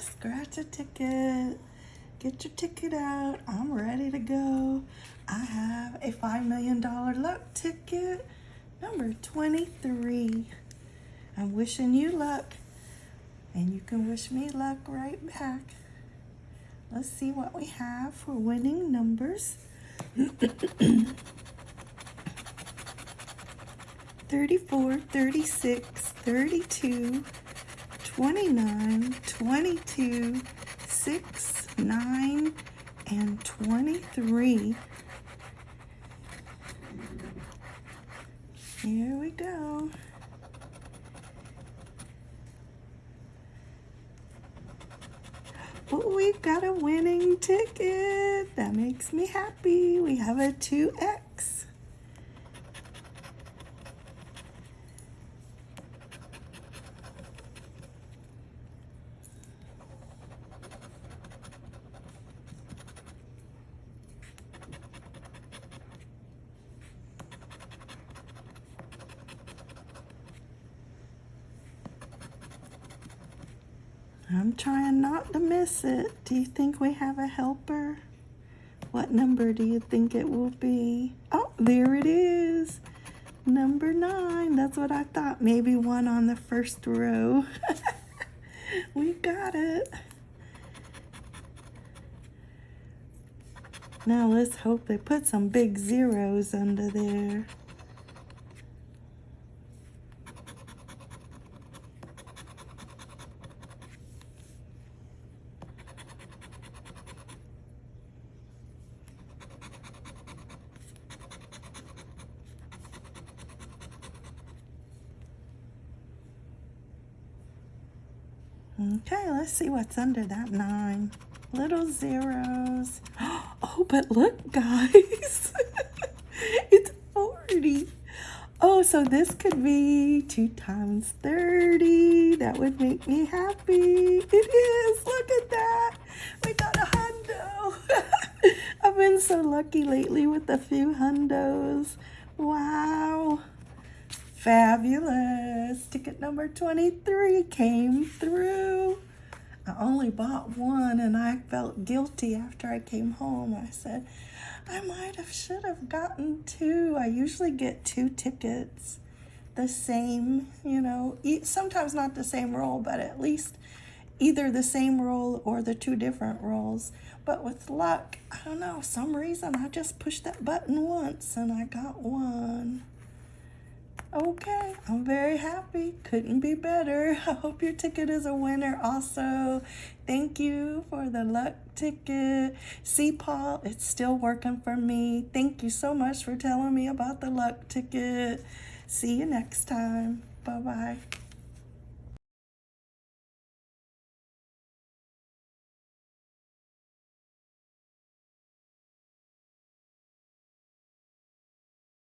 scratch a ticket. Get your ticket out. I'm ready to go. I have a $5 million luck ticket, number 23. I'm wishing you luck, and you can wish me luck right back. Let's see what we have for winning numbers. 34, 36, 32, 29, 22, 6, 9, and 23. Here we go. Oh, we've got a winning ticket. That makes me happy. We have a 2X. I'm trying not to miss it. Do you think we have a helper? What number do you think it will be? Oh, there it is. Number nine. That's what I thought. Maybe one on the first row. we got it. Now let's hope they put some big zeros under there. Okay, let's see what's under that nine. Little zeros. Oh, but look, guys. it's 40. Oh, so this could be 2 times 30. That would make me happy. It is. Look at that. We got a hundo. I've been so lucky lately with a few hundos. Wow. Fabulous. Ticket number 23 came through. I only bought one and I felt guilty after I came home. I said, I might have, should have gotten two. I usually get two tickets, the same, you know, sometimes not the same roll, but at least either the same roll or the two different rolls. But with luck, I don't know, some reason I just pushed that button once and I got one. Okay, I'm very happy. Couldn't be better. I hope your ticket is a winner also. Thank you for the luck ticket. See, Paul, it's still working for me. Thank you so much for telling me about the luck ticket. See you next time. Bye-bye.